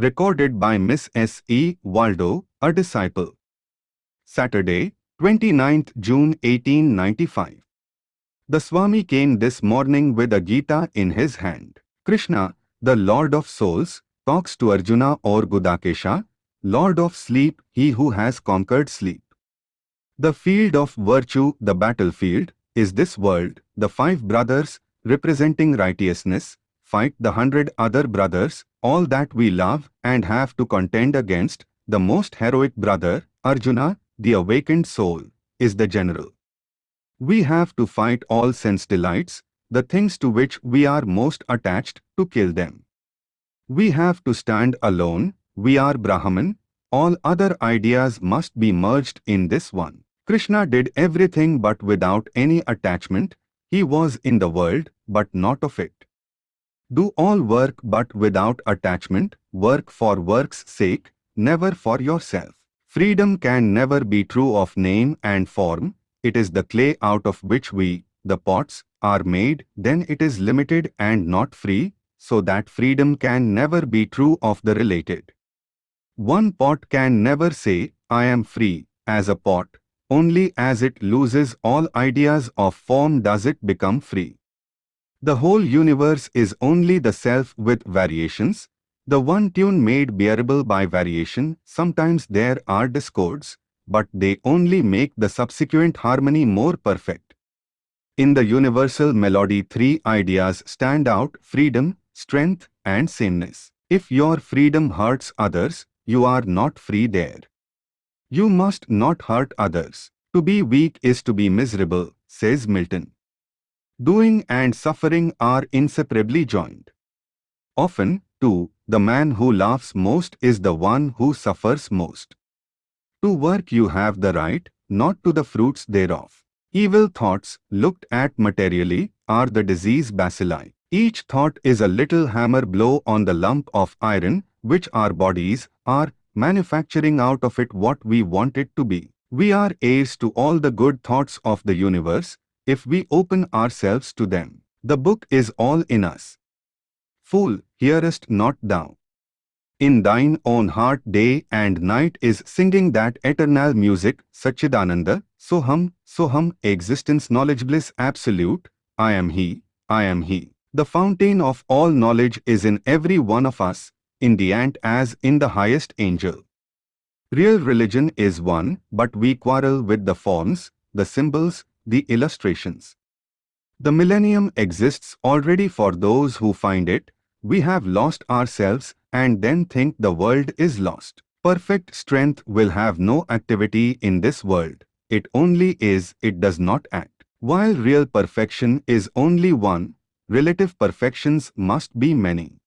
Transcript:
Recorded by Miss S. E. Waldo, a disciple. Saturday, 29th June 1895. The Swami came this morning with a Gita in his hand. Krishna, the Lord of Souls, talks to Arjuna or Gudakesha, Lord of Sleep, he who has conquered sleep. The field of virtue, the battlefield, is this world, the five brothers, representing righteousness, fight the hundred other brothers, all that we love and have to contend against, the most heroic brother, Arjuna, the awakened soul, is the general. We have to fight all sense delights, the things to which we are most attached, to kill them. We have to stand alone, we are Brahman, all other ideas must be merged in this one. Krishna did everything but without any attachment, he was in the world, but not of it. Do all work but without attachment, work for work's sake, never for yourself. Freedom can never be true of name and form, it is the clay out of which we, the pots, are made, then it is limited and not free, so that freedom can never be true of the related. One pot can never say, I am free, as a pot, only as it loses all ideas of form does it become free. The whole universe is only the self with variations, the one tune made bearable by variation, sometimes there are discords, but they only make the subsequent harmony more perfect. In the universal melody three ideas stand out, freedom, strength and sameness. If your freedom hurts others, you are not free there. You must not hurt others. To be weak is to be miserable, says Milton. Doing and suffering are inseparably joined. Often, too, the man who laughs most is the one who suffers most. To work you have the right, not to the fruits thereof. Evil thoughts, looked at materially, are the disease bacilli. Each thought is a little hammer blow on the lump of iron, which our bodies are manufacturing out of it what we want it to be. We are heirs to all the good thoughts of the universe, if we open ourselves to them. The book is all in us. Fool, hearest not thou? In thine own heart day and night is singing that eternal music, Satchidananda, Soham, Soham, existence knowledge bliss absolute, I am He, I am He. The fountain of all knowledge is in every one of us, in the ant as in the highest angel. Real religion is one, but we quarrel with the forms, the symbols, the illustrations. The millennium exists already for those who find it, we have lost ourselves and then think the world is lost. Perfect strength will have no activity in this world. It only is, it does not act. While real perfection is only one, relative perfections must be many.